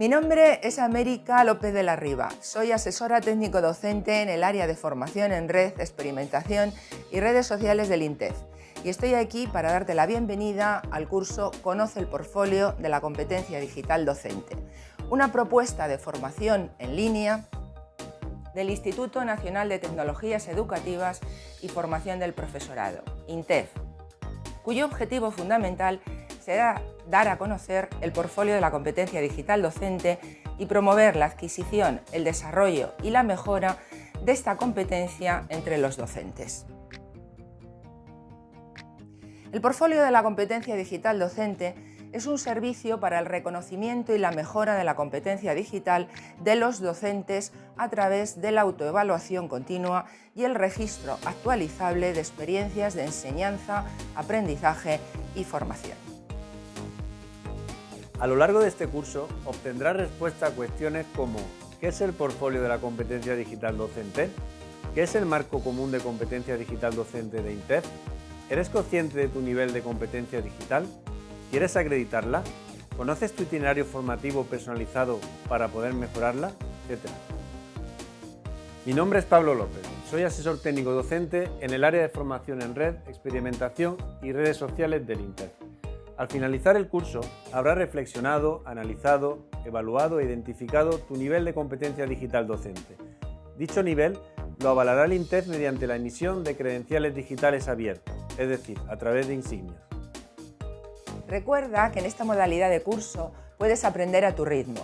Mi nombre es América López de la Riva. Soy asesora técnico docente en el área de formación en red, experimentación y redes sociales del INTEF. Y estoy aquí para darte la bienvenida al curso Conoce el portfolio de la competencia digital docente, una propuesta de formación en línea del Instituto Nacional de Tecnologías Educativas y Formación del Profesorado, INTEF, cuyo objetivo fundamental será dar a conocer el portfolio de la competencia digital docente y promover la adquisición, el desarrollo y la mejora de esta competencia entre los docentes. El portfolio de la competencia digital docente es un servicio para el reconocimiento y la mejora de la competencia digital de los docentes a través de la autoevaluación continua y el registro actualizable de experiencias de enseñanza, aprendizaje y formación. A lo largo de este curso obtendrás respuesta a cuestiones como ¿qué es el portfolio de la competencia digital docente? ¿Qué es el marco común de competencia digital docente de INTEF? ¿Eres consciente de tu nivel de competencia digital? ¿Quieres acreditarla? ¿Conoces tu itinerario formativo personalizado para poder mejorarla? Etcétera. Mi nombre es Pablo López, soy asesor técnico docente en el área de formación en red, experimentación y redes sociales del INTEF. Al finalizar el curso, habrás reflexionado, analizado, evaluado e identificado tu nivel de competencia digital docente. Dicho nivel lo avalará el INTEF mediante la emisión de credenciales digitales abiertos, es decir, a través de insignias. Recuerda que en esta modalidad de curso puedes aprender a tu ritmo.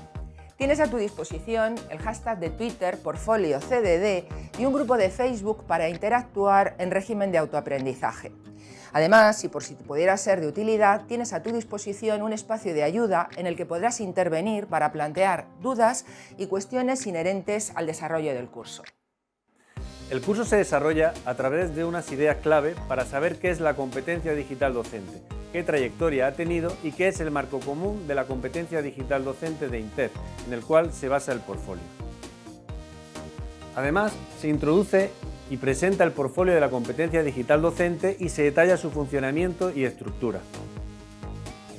Tienes a tu disposición el hashtag de Twitter Portfolio CDD y un grupo de Facebook para interactuar en régimen de autoaprendizaje. Además, y por si pudiera ser de utilidad, tienes a tu disposición un espacio de ayuda en el que podrás intervenir para plantear dudas y cuestiones inherentes al desarrollo del curso. El curso se desarrolla a través de unas ideas clave para saber qué es la competencia digital docente, qué trayectoria ha tenido y qué es el marco común de la competencia digital docente de INTEF, en el cual se basa el portfolio. Además, se introduce y presenta el portfolio de la competencia digital docente y se detalla su funcionamiento y estructura.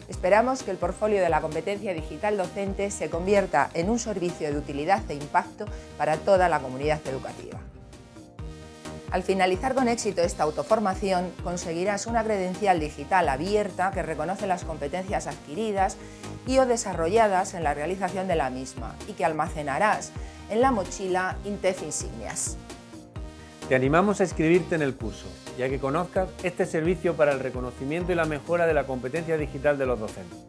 Esperamos que el portfolio de la competencia digital docente se convierta en un servicio de utilidad e impacto para toda la comunidad educativa. Al finalizar con éxito esta autoformación, conseguirás una credencial digital abierta que reconoce las competencias adquiridas y o desarrolladas en la realización de la misma y que almacenarás en la mochila Intef Insignias. Te animamos a inscribirte en el curso, ya que conozcas este servicio para el reconocimiento y la mejora de la competencia digital de los docentes.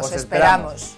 ¡Os, esperamos.